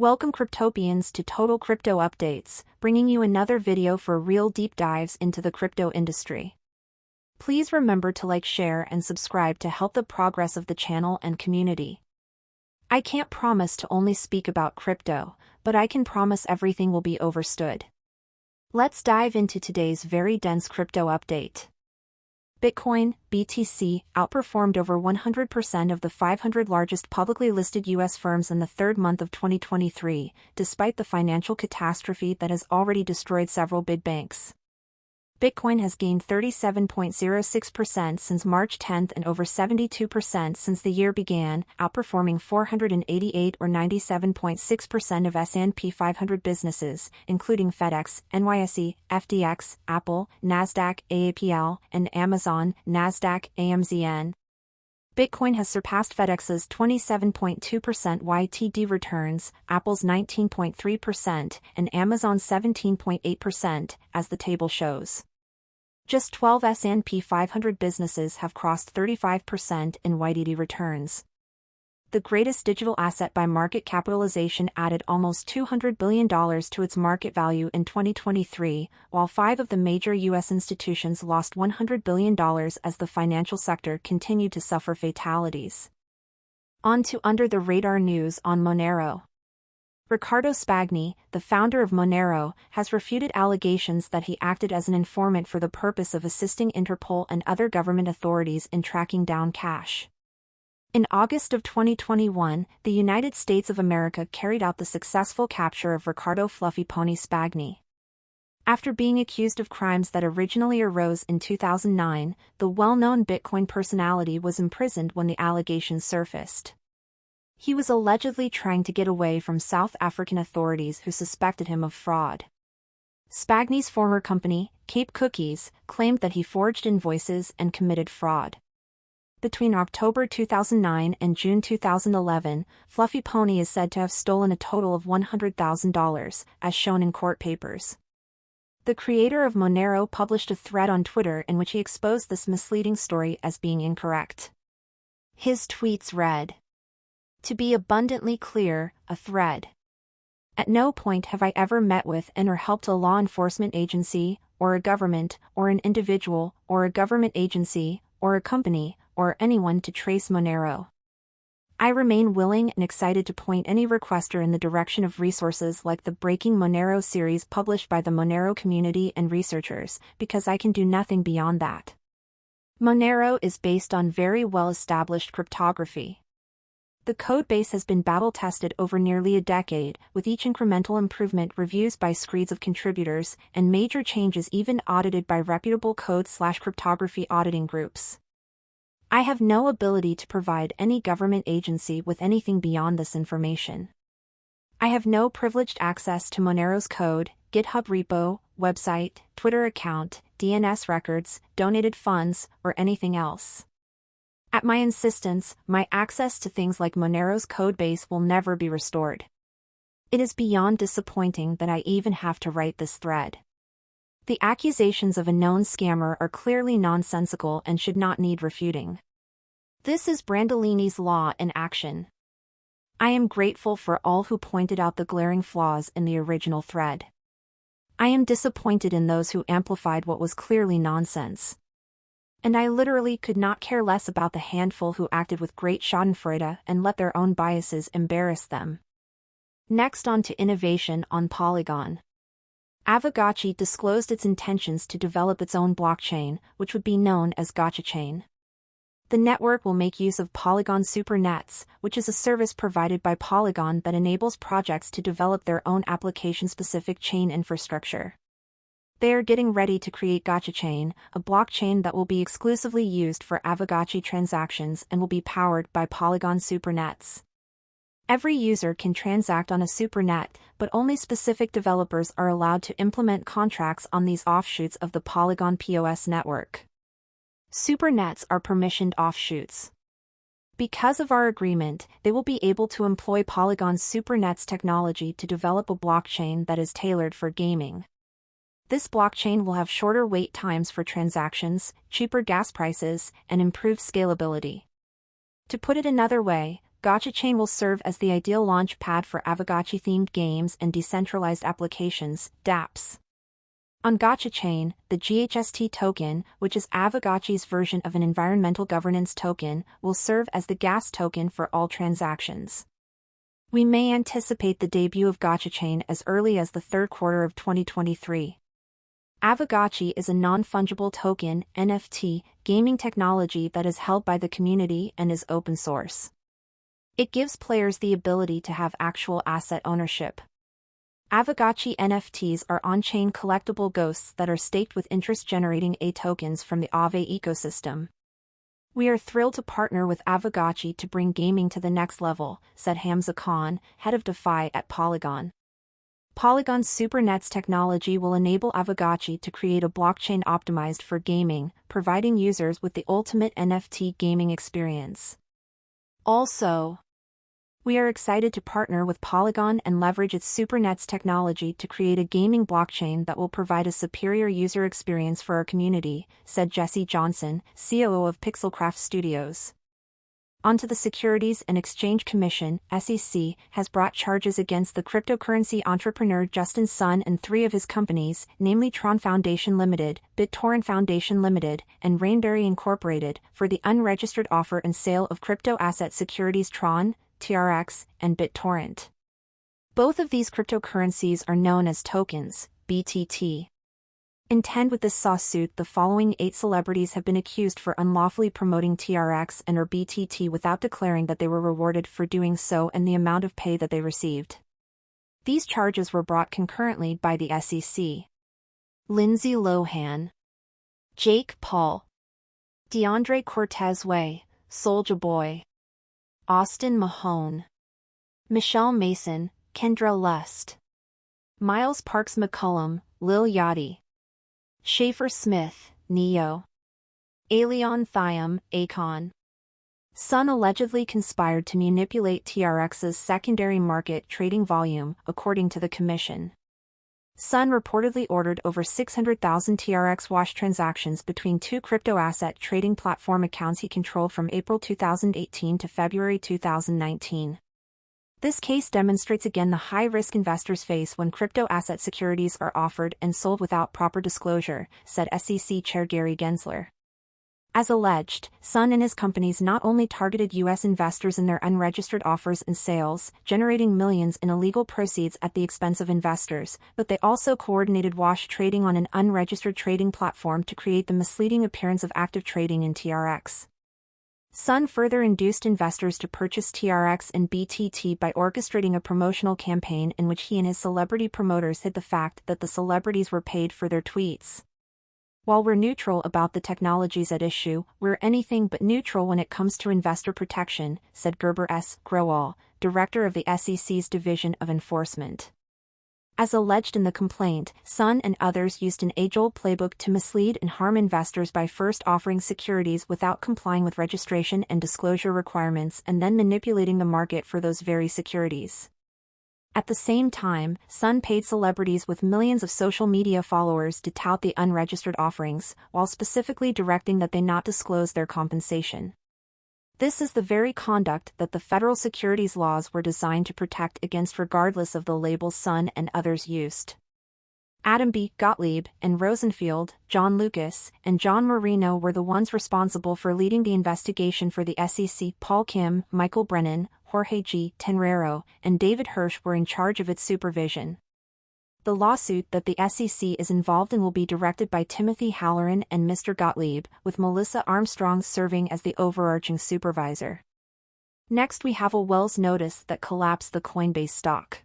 Welcome Cryptopians to Total Crypto Updates, bringing you another video for real deep dives into the crypto industry. Please remember to like share and subscribe to help the progress of the channel and community. I can't promise to only speak about crypto, but I can promise everything will be overstood. Let's dive into today's very dense crypto update. Bitcoin, BTC, outperformed over 100% of the 500 largest publicly listed U.S. firms in the third month of 2023, despite the financial catastrophe that has already destroyed several big banks. Bitcoin has gained 37.06% since March 10 and over 72% since the year began, outperforming 488 or 97.6% of S&P 500 businesses, including FedEx, NYSE, FDX, Apple, Nasdaq, AAPL, and Amazon, Nasdaq, AMZN. Bitcoin has surpassed FedEx's 27.2% YTD returns, Apple's 19.3%, and Amazon's 17.8%, as the table shows. Just 12 S&P 500 businesses have crossed 35% in YTD returns. The greatest digital asset by market capitalization added almost $200 billion to its market value in 2023, while five of the major U.S. institutions lost $100 billion as the financial sector continued to suffer fatalities. On to under the radar news on Monero. Riccardo Spagni, the founder of Monero, has refuted allegations that he acted as an informant for the purpose of assisting Interpol and other government authorities in tracking down cash. In August of 2021, the United States of America carried out the successful capture of Riccardo Fluffy Pony Spagni. After being accused of crimes that originally arose in 2009, the well-known Bitcoin personality was imprisoned when the allegations surfaced. He was allegedly trying to get away from South African authorities who suspected him of fraud. Spagni's former company, Cape Cookies, claimed that he forged invoices and committed fraud. Between October 2009 and June 2011, Fluffy Pony is said to have stolen a total of $100,000, as shown in court papers. The creator of Monero published a thread on Twitter in which he exposed this misleading story as being incorrect. His tweets read, to be abundantly clear, a thread. At no point have I ever met with and or helped a law enforcement agency, or a government, or an individual, or a government agency, or a company, or anyone to trace Monero. I remain willing and excited to point any requester in the direction of resources like the Breaking Monero series published by the Monero community and researchers, because I can do nothing beyond that. Monero is based on very well-established cryptography. The codebase has been battle-tested over nearly a decade, with each incremental improvement reviews by screeds of contributors, and major changes even audited by reputable code-slash-cryptography auditing groups. I have no ability to provide any government agency with anything beyond this information. I have no privileged access to Monero's code, GitHub repo, website, Twitter account, DNS records, donated funds, or anything else. At my insistence, my access to things like Monero's codebase will never be restored. It is beyond disappointing that I even have to write this thread. The accusations of a known scammer are clearly nonsensical and should not need refuting. This is Brandolini's law in action. I am grateful for all who pointed out the glaring flaws in the original thread. I am disappointed in those who amplified what was clearly nonsense and I literally could not care less about the handful who acted with great schadenfreude and let their own biases embarrass them. Next on to innovation on Polygon. Aavegotchi disclosed its intentions to develop its own blockchain, which would be known as GotchaChain. The network will make use of Polygon SuperNets, which is a service provided by Polygon that enables projects to develop their own application-specific chain infrastructure. They are getting ready to create GotchaChain, a blockchain that will be exclusively used for Aavegotchi transactions and will be powered by Polygon SuperNets. Every user can transact on a supernet, but only specific developers are allowed to implement contracts on these offshoots of the Polygon POS network. Supernets are permissioned offshoots. Because of our agreement, they will be able to employ Polygon's SuperNets technology to develop a blockchain that is tailored for gaming. This blockchain will have shorter wait times for transactions, cheaper gas prices, and improved scalability. To put it another way, GotchaChain will serve as the ideal launch pad for Aavegotchi-themed games and decentralized applications, dApps. On GotchaChain, the GHST token, which is Aavegotchi's version of an environmental governance token, will serve as the gas token for all transactions. We may anticipate the debut of GotchaChain as early as the third quarter of 2023. Aavegotchi is a non-fungible token NFT, gaming technology that is held by the community and is open source. It gives players the ability to have actual asset ownership. Aavegotchi NFTs are on-chain collectible ghosts that are staked with interest-generating A tokens from the Aave ecosystem. We are thrilled to partner with Aavegotchi to bring gaming to the next level, said Hamza Khan, head of DeFi at Polygon. Polygon's SuperNets technology will enable Aavegotchi to create a blockchain optimized for gaming, providing users with the ultimate NFT gaming experience. Also, we are excited to partner with Polygon and leverage its SuperNets technology to create a gaming blockchain that will provide a superior user experience for our community, said Jesse Johnson, COO of Pixelcraft Studios. Onto the Securities and Exchange Commission, SEC, has brought charges against the cryptocurrency entrepreneur Justin Sun and three of his companies, namely Tron Foundation Limited, BitTorrent Foundation Limited, and Rainberry Incorporated, for the unregistered offer and sale of crypto asset securities Tron, TRX, and BitTorrent. Both of these cryptocurrencies are known as tokens, BTT. Intend with this lawsuit the following eight celebrities have been accused for unlawfully promoting TRX and or BTT without declaring that they were rewarded for doing so and the amount of pay that they received. These charges were brought concurrently by the SEC. Lindsay Lohan, Jake Paul, DeAndre Cortez Way, Soulja Boy, Austin Mahone, Michele Mason, Kendra Lust, Miles Parks McCollum, Lil Yachty, Shaffer Smith, Ne-Yo. Aliaune Thiam, Akon. Sun allegedly conspired to manipulate TRX's secondary market trading volume, according to the commission. Sun reportedly ordered over 600,000 TRX wash transactions between two crypto asset trading platform accounts he controlled from April 2018 to February 2019. This case demonstrates again the high risk investors face when crypto asset securities are offered and sold without proper disclosure, said SEC Chair Gary Gensler. As alleged, Sun and his companies not only targeted U.S. investors in their unregistered offers and sales, generating millions in illegal proceeds at the expense of investors, but they also coordinated wash trading on an unregistered trading platform to create the misleading appearance of active trading in TRX. Sun further induced investors to purchase TRX and BTT by orchestrating a promotional campaign in which he and his celebrity promoters hid the fact that the celebrities were paid for their tweets. While we're neutral about the technologies at issue, we're anything but neutral when it comes to investor protection, said Gurbir S. Grewal, director of the SEC's Division of Enforcement. As alleged in the complaint, Sun and others used an age-old playbook to mislead and harm investors by first offering securities without complying with registration and disclosure requirements and then manipulating the market for those very securities. At the same time, Sun paid celebrities with millions of social media followers to tout the unregistered offerings, while specifically directing that they not disclose their compensation. This is the very conduct that the federal securities laws were designed to protect against regardless of the labels Sun and others used. Adam B. Gottlieb and Rosenfield, John Lucas, and John Marino were the ones responsible for leading the investigation for the SEC. Paul Kim, Michael Brennan, Jorge G. Tenreiro, and David Hirsch were in charge of its supervision. The lawsuit that the SEC is involved in will be directed by Timothy Halloran and Mr. Gottlieb, with Melissa Armstrong serving as the overarching supervisor. Next we have a Wells notice that collapsed the Coinbase stock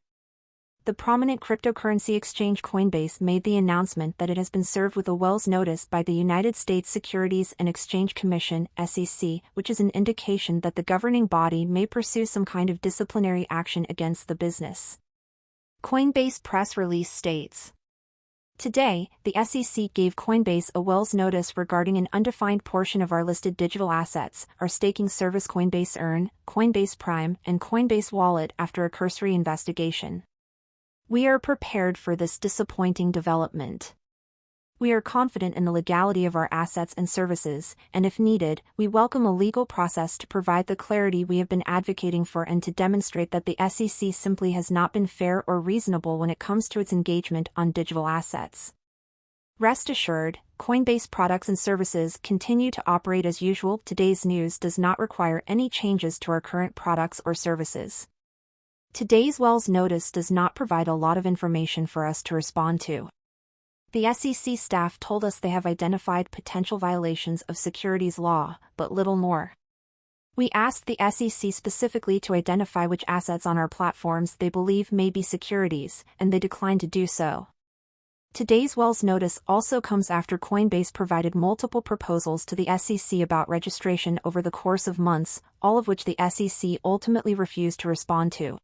the prominent cryptocurrency exchange Coinbase made the announcement that it has been served with a Wells notice by the United States Securities and Exchange Commission SEC, which is an indication that the governing body may pursue some kind of disciplinary action against the business. Coinbase press release states, Today, the SEC gave Coinbase a Wells notice regarding an undefined portion of our listed digital assets, our staking service Coinbase Earn, Coinbase Prime, and Coinbase Wallet after a cursory investigation. We are prepared for this disappointing development. We are confident in the legality of our assets and services, and if needed, we welcome a legal process to provide the clarity we have been advocating for and to demonstrate that the SEC simply has not been fair or reasonable when it comes to its engagement on digital assets. Rest assured, Coinbase products and services continue to operate as usual. Today's news does not require any changes to our current products or services. Today's Wells notice does not provide a lot of information for us to respond to. The SEC staff told us they have identified potential violations of securities law, but little more. We asked the SEC specifically to identify which assets on our platforms they believe may be securities, and they declined to do so. Today's Wells notice also comes after Coinbase provided multiple proposals to the SEC about registration over the course of months, all of which the SEC ultimately refused to respond to.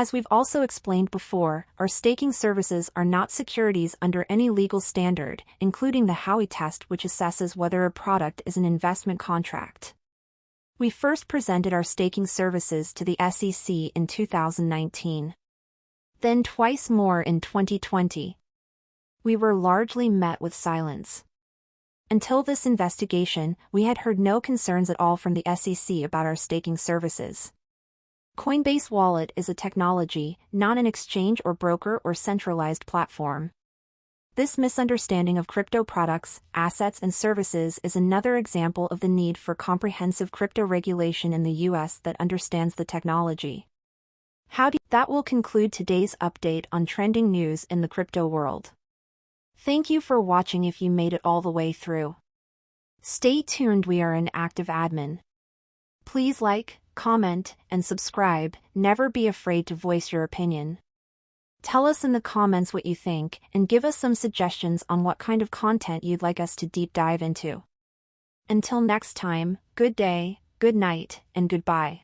As we've also explained before, our staking services are not securities under any legal standard, including the Howey test which assesses whether a product is an investment contract. We first presented our staking services to the SEC in 2019. Then twice more in 2020. We were largely met with silence. Until this investigation, we had heard no concerns at all from the SEC about our staking services. Coinbase Wallet is a technology, not an exchange or broker or centralized platform. This misunderstanding of crypto products, assets and services is another example of the need for comprehensive crypto regulation in the US that understands the technology. How do that will conclude today's update on trending news in the crypto world. Thank you for watching if you made it all the way through. Stay tuned we are an active admin. Please like, comment, and subscribe, never be afraid to voice your opinion. Tell us in the comments what you think, and give us some suggestions on what kind of content you'd like us to deep dive into. Until next time, good day, good night, and goodbye.